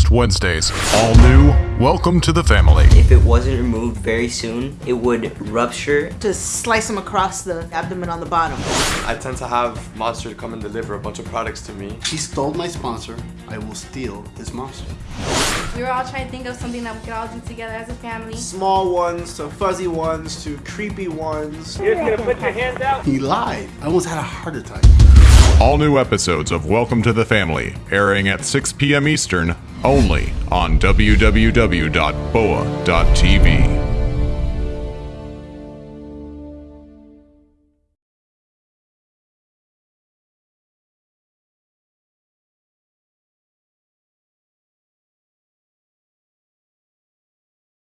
next Wednesdays. All new, welcome to the family. If it wasn't removed very soon, it would rupture. To slice them across the abdomen on the bottom. I tend to have Monster come and deliver a bunch of products to me. He stole my sponsor. I will steal this monster. We were all trying to think of something that we could all do together as a family. Small ones to fuzzy ones to creepy ones. You're just gonna put your hands out? He lied. I almost had a heart attack. All new episodes of Welcome to the Family airing at 6 p.m. Eastern only on www.boa.tv.